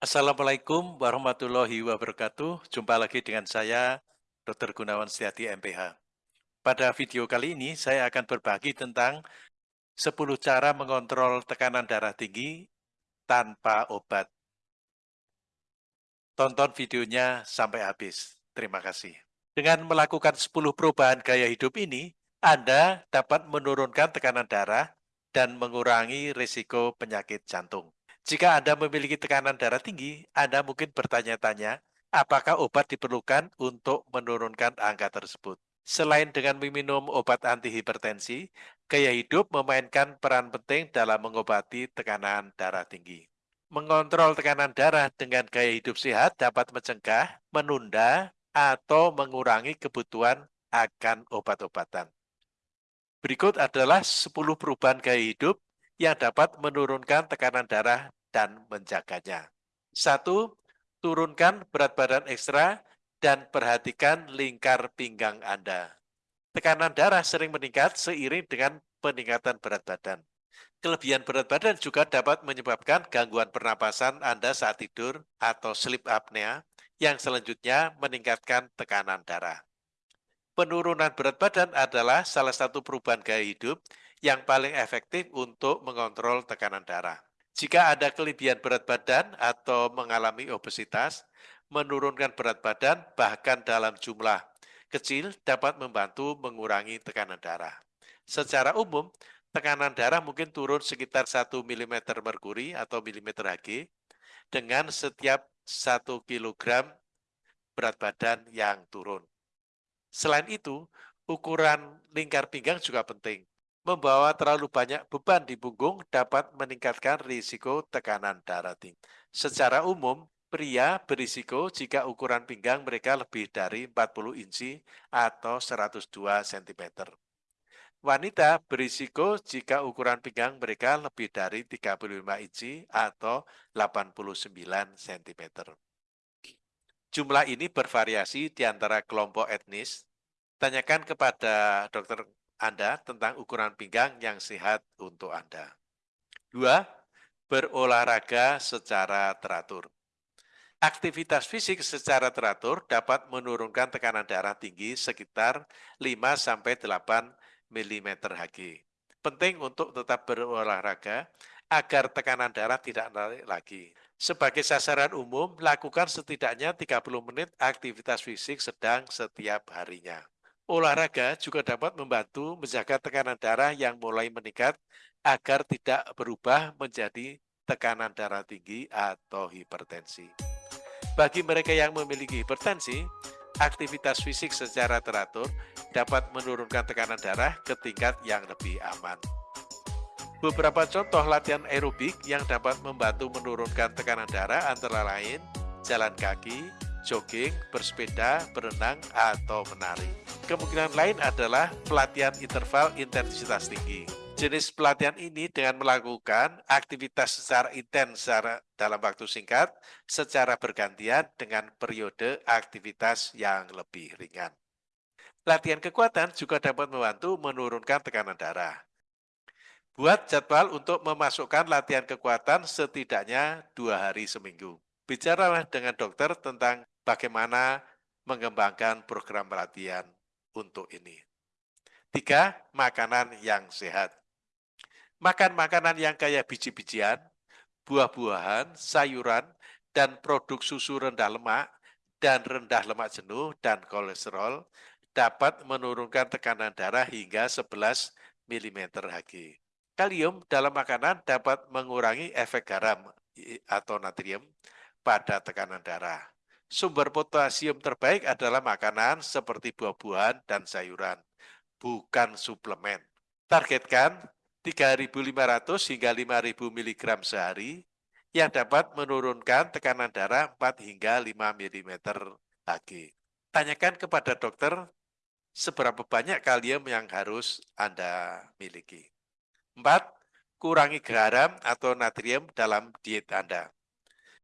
Assalamualaikum warahmatullahi wabarakatuh. Jumpa lagi dengan saya, Dr. Gunawan Setiati, MPH. Pada video kali ini, saya akan berbagi tentang 10 cara mengontrol tekanan darah tinggi tanpa obat. Tonton videonya sampai habis. Terima kasih. Dengan melakukan 10 perubahan gaya hidup ini, Anda dapat menurunkan tekanan darah dan mengurangi risiko penyakit jantung. Jika Anda memiliki tekanan darah tinggi, Anda mungkin bertanya-tanya, apakah obat diperlukan untuk menurunkan angka tersebut? Selain dengan meminum obat antihipertensi, gaya hidup memainkan peran penting dalam mengobati tekanan darah tinggi. Mengontrol tekanan darah dengan gaya hidup sehat dapat mencegah, menunda, atau mengurangi kebutuhan akan obat-obatan. Berikut adalah 10 perubahan gaya hidup yang dapat menurunkan tekanan darah dan menjaganya. Satu, turunkan berat badan ekstra dan perhatikan lingkar pinggang Anda. Tekanan darah sering meningkat seiring dengan peningkatan berat badan. Kelebihan berat badan juga dapat menyebabkan gangguan pernapasan Anda saat tidur atau sleep apnea yang selanjutnya meningkatkan tekanan darah. Penurunan berat badan adalah salah satu perubahan gaya hidup yang paling efektif untuk mengontrol tekanan darah. Jika ada kelebihan berat badan atau mengalami obesitas, menurunkan berat badan bahkan dalam jumlah kecil dapat membantu mengurangi tekanan darah. Secara umum, tekanan darah mungkin turun sekitar 1 mm merkuri atau mm Hg dengan setiap 1 kg berat badan yang turun. Selain itu, ukuran lingkar pinggang juga penting. Membawa terlalu banyak beban di punggung dapat meningkatkan risiko tekanan darah tinggi. Secara umum, pria berisiko jika ukuran pinggang mereka lebih dari 40 inci atau 102 cm. Wanita berisiko jika ukuran pinggang mereka lebih dari 35 inci atau 89 cm. Jumlah ini bervariasi di antara kelompok etnis. Tanyakan kepada dokter Anda tentang ukuran pinggang yang sehat untuk Anda. Dua, berolahraga secara teratur. Aktivitas fisik secara teratur dapat menurunkan tekanan darah tinggi sekitar 5-8 mm Hg. Penting untuk tetap berolahraga agar tekanan darah tidak naik lagi. Sebagai sasaran umum, lakukan setidaknya 30 menit aktivitas fisik sedang setiap harinya. Olahraga juga dapat membantu menjaga tekanan darah yang mulai meningkat agar tidak berubah menjadi tekanan darah tinggi atau hipertensi. Bagi mereka yang memiliki hipertensi, aktivitas fisik secara teratur dapat menurunkan tekanan darah ke tingkat yang lebih aman. Beberapa contoh latihan aerobik yang dapat membantu menurunkan tekanan darah antara lain jalan kaki, jogging, bersepeda, berenang, atau menari. Kemungkinan lain adalah pelatihan interval intensitas tinggi. Jenis pelatihan ini dengan melakukan aktivitas secara intens secara dalam waktu singkat secara bergantian dengan periode aktivitas yang lebih ringan. Latihan kekuatan juga dapat membantu menurunkan tekanan darah. Buat jadwal untuk memasukkan latihan kekuatan setidaknya dua hari seminggu. Bicaralah dengan dokter tentang bagaimana mengembangkan program latihan untuk ini. Tiga, makanan yang sehat. Makan makanan yang kaya biji-bijian, buah-buahan, sayuran, dan produk susu rendah lemak dan rendah lemak jenuh dan kolesterol dapat menurunkan tekanan darah hingga 11 mm Hg. Kalium dalam makanan dapat mengurangi efek garam atau natrium pada tekanan darah. Sumber potasium terbaik adalah makanan seperti buah-buahan dan sayuran, bukan suplemen. Targetkan 3.500 hingga 5.000 mg sehari yang dapat menurunkan tekanan darah 4 hingga 5 mm Hg. Tanyakan kepada dokter seberapa banyak kalium yang harus Anda miliki. 4. Kurangi garam atau natrium dalam diet Anda.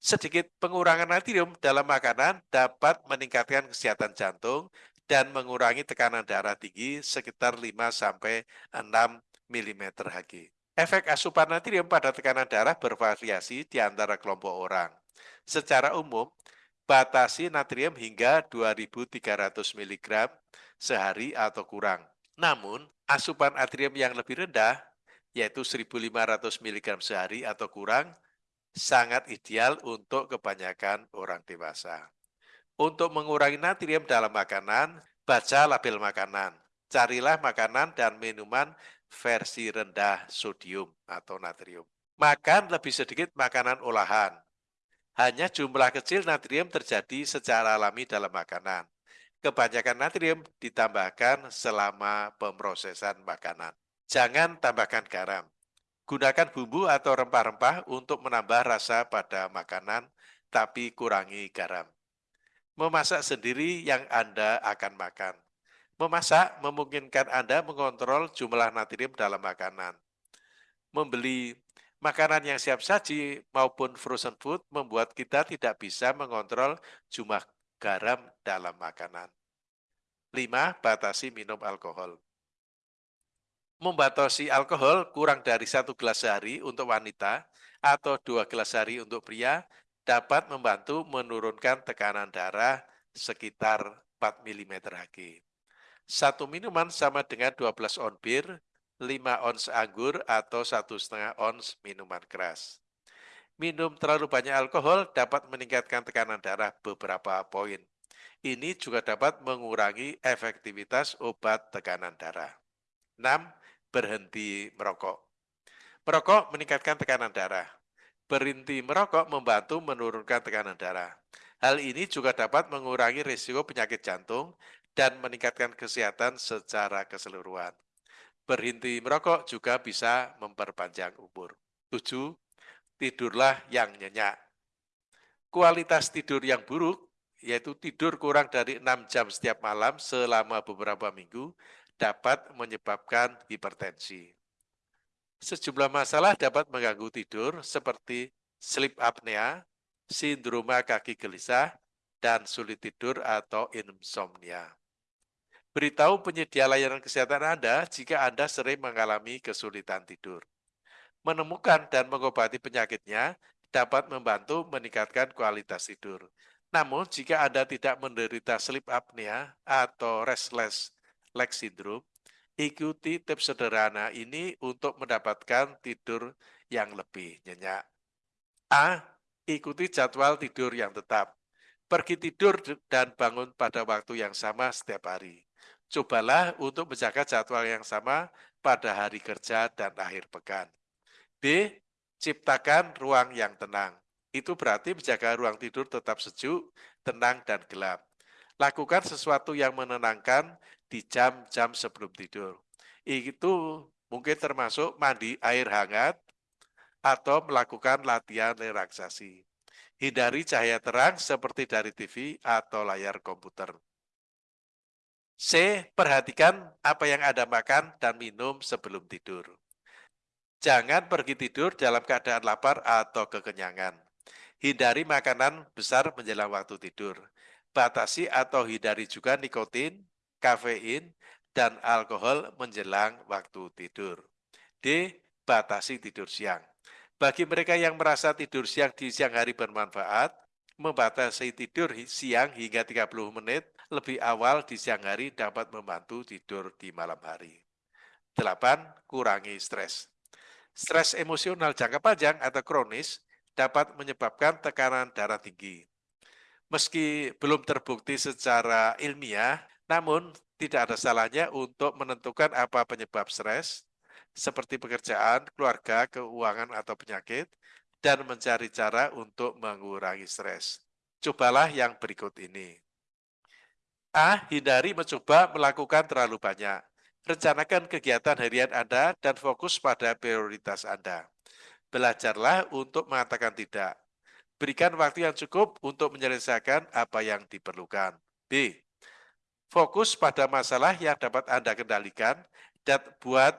Sedikit pengurangan natrium dalam makanan dapat meningkatkan kesehatan jantung dan mengurangi tekanan darah tinggi sekitar 5-6 mm Hg. Efek asupan natrium pada tekanan darah bervariasi di antara kelompok orang. Secara umum, batasi natrium hingga 2300 mg sehari atau kurang. Namun, asupan natrium yang lebih rendah, yaitu 1500 mg sehari atau kurang, sangat ideal untuk kebanyakan orang dewasa. Untuk mengurangi natrium dalam makanan, baca label makanan. Carilah makanan dan minuman versi rendah sodium atau natrium. Makan lebih sedikit makanan olahan. Hanya jumlah kecil natrium terjadi secara alami dalam makanan. Kebanyakan natrium ditambahkan selama pemrosesan makanan. Jangan tambahkan garam. Gunakan bumbu atau rempah-rempah untuk menambah rasa pada makanan, tapi kurangi garam. Memasak sendiri yang Anda akan makan. Memasak memungkinkan Anda mengontrol jumlah natrium dalam makanan. Membeli makanan yang siap saji maupun frozen food membuat kita tidak bisa mengontrol jumlah garam dalam makanan. 5. Batasi minum alkohol. Membatasi alkohol kurang dari satu gelas sehari untuk wanita atau dua gelas sehari untuk pria dapat membantu menurunkan tekanan darah sekitar 4 mm Hg. Satu minuman sama dengan 12 on bir, 5 ons anggur, atau satu setengah ons minuman keras. Minum terlalu banyak alkohol dapat meningkatkan tekanan darah beberapa poin. Ini juga dapat mengurangi efektivitas obat tekanan darah. 6. Berhenti merokok. Merokok meningkatkan tekanan darah. Berhenti merokok membantu menurunkan tekanan darah. Hal ini juga dapat mengurangi risiko penyakit jantung dan meningkatkan kesehatan secara keseluruhan. Berhenti merokok juga bisa memperpanjang umur. 7. Tidurlah yang nyenyak. Kualitas tidur yang buruk, yaitu tidur kurang dari 6 jam setiap malam selama beberapa minggu, dapat menyebabkan hipertensi. Sejumlah masalah dapat mengganggu tidur seperti sleep apnea, sindroma kaki gelisah, dan sulit tidur atau insomnia. Beritahu penyedia layanan kesehatan Anda jika Anda sering mengalami kesulitan tidur. Menemukan dan mengobati penyakitnya dapat membantu meningkatkan kualitas tidur. Namun, jika Anda tidak menderita sleep apnea atau restless leg syndrome, Ikuti tips sederhana ini untuk mendapatkan tidur yang lebih nyenyak. A. Ikuti jadwal tidur yang tetap. Pergi tidur dan bangun pada waktu yang sama setiap hari. Cobalah untuk menjaga jadwal yang sama pada hari kerja dan akhir pekan. B. Ciptakan ruang yang tenang. Itu berarti menjaga ruang tidur tetap sejuk, tenang, dan gelap. Lakukan sesuatu yang menenangkan di jam-jam sebelum tidur. Itu mungkin termasuk mandi air hangat atau melakukan latihan relaksasi. Hindari cahaya terang seperti dari TV atau layar komputer. C. Perhatikan apa yang Anda makan dan minum sebelum tidur. Jangan pergi tidur dalam keadaan lapar atau kekenyangan. Hindari makanan besar menjelang waktu tidur. Batasi atau hindari juga nikotin, kafein, dan alkohol menjelang waktu tidur. D. Batasi tidur siang. Bagi mereka yang merasa tidur siang di siang hari bermanfaat, membatasi tidur siang hingga 30 menit lebih awal di siang hari dapat membantu tidur di malam hari. 8. Kurangi stres. Stres emosional jangka panjang atau kronis dapat menyebabkan tekanan darah tinggi. Meski belum terbukti secara ilmiah, namun, tidak ada salahnya untuk menentukan apa penyebab stres, seperti pekerjaan, keluarga, keuangan, atau penyakit, dan mencari cara untuk mengurangi stres. Cobalah yang berikut ini. A. Hindari mencoba melakukan terlalu banyak. Rencanakan kegiatan harian Anda dan fokus pada prioritas Anda. Belajarlah untuk mengatakan tidak. Berikan waktu yang cukup untuk menyelesaikan apa yang diperlukan. B. Fokus pada masalah yang dapat Anda kendalikan dan buat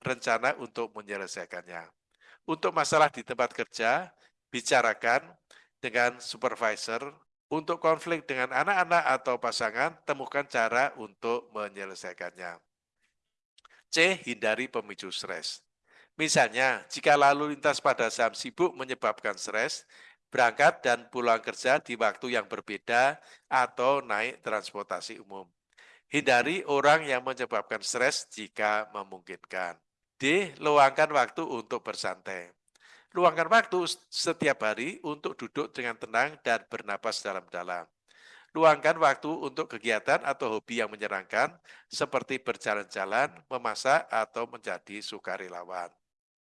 rencana untuk menyelesaikannya. Untuk masalah di tempat kerja, bicarakan dengan supervisor. Untuk konflik dengan anak-anak atau pasangan, temukan cara untuk menyelesaikannya. C. Hindari pemicu stres. Misalnya, jika lalu lintas pada saat sibuk menyebabkan stres, berangkat dan pulang kerja di waktu yang berbeda atau naik transportasi umum. Hindari orang yang menyebabkan stres jika memungkinkan. D. Luangkan waktu untuk bersantai. Luangkan waktu setiap hari untuk duduk dengan tenang dan bernapas dalam-dalam. Luangkan waktu untuk kegiatan atau hobi yang menyenangkan, seperti berjalan-jalan, memasak, atau menjadi sukarelawan.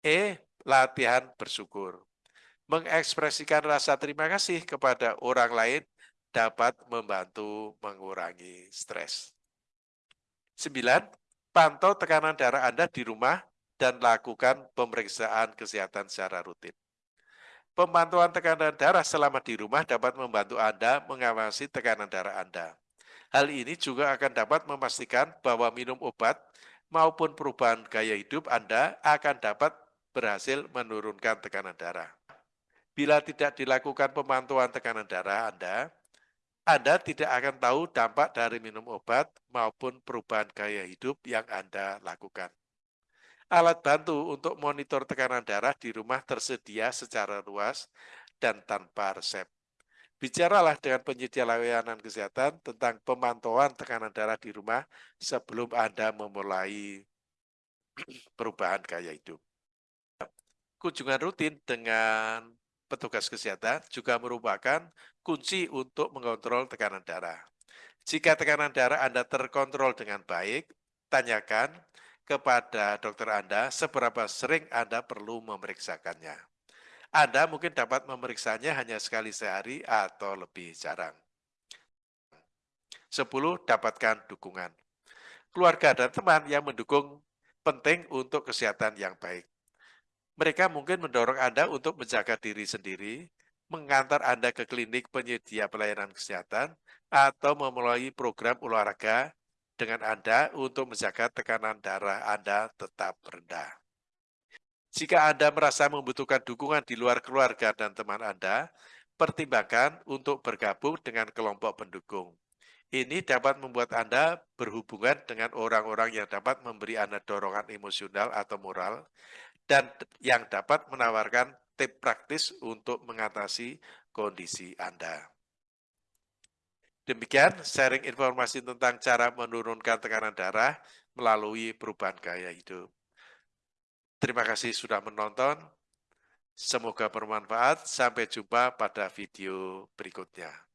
E. Latihan bersyukur. Mengekspresikan rasa terima kasih kepada orang lain dapat membantu mengurangi stres. 9. Pantau tekanan darah Anda di rumah dan lakukan pemeriksaan kesehatan secara rutin. Pemantauan tekanan darah selama di rumah dapat membantu Anda mengawasi tekanan darah Anda. Hal ini juga akan dapat memastikan bahwa minum obat maupun perubahan gaya hidup Anda akan dapat berhasil menurunkan tekanan darah. Bila tidak dilakukan pemantauan tekanan darah Anda, Anda tidak akan tahu dampak dari minum obat maupun perubahan gaya hidup yang Anda lakukan. Alat bantu untuk monitor tekanan darah di rumah tersedia secara luas dan tanpa resep. Bicaralah dengan penyedia layanan kesehatan tentang pemantauan tekanan darah di rumah sebelum Anda memulai perubahan gaya hidup. Kunjungan rutin dengan petugas kesehatan juga merupakan kunci untuk mengontrol tekanan darah. Jika tekanan darah Anda terkontrol dengan baik, tanyakan kepada dokter Anda seberapa sering Anda perlu memeriksakannya. Anda mungkin dapat memeriksanya hanya sekali sehari atau lebih jarang. 10. Dapatkan dukungan. Keluarga dan teman yang mendukung penting untuk kesehatan yang baik. Mereka mungkin mendorong Anda untuk menjaga diri sendiri, mengantar Anda ke klinik penyedia pelayanan kesehatan, atau memulai program olahraga dengan Anda untuk menjaga tekanan darah Anda tetap rendah. Jika Anda merasa membutuhkan dukungan di luar keluarga dan teman Anda, pertimbangkan untuk bergabung dengan kelompok pendukung. Ini dapat membuat Anda berhubungan dengan orang-orang yang dapat memberi Anda dorongan emosional atau moral, dan yang dapat menawarkan tip praktis untuk mengatasi kondisi Anda. Demikian sharing informasi tentang cara menurunkan tekanan darah melalui perubahan gaya hidup. Terima kasih sudah menonton. Semoga bermanfaat. Sampai jumpa pada video berikutnya.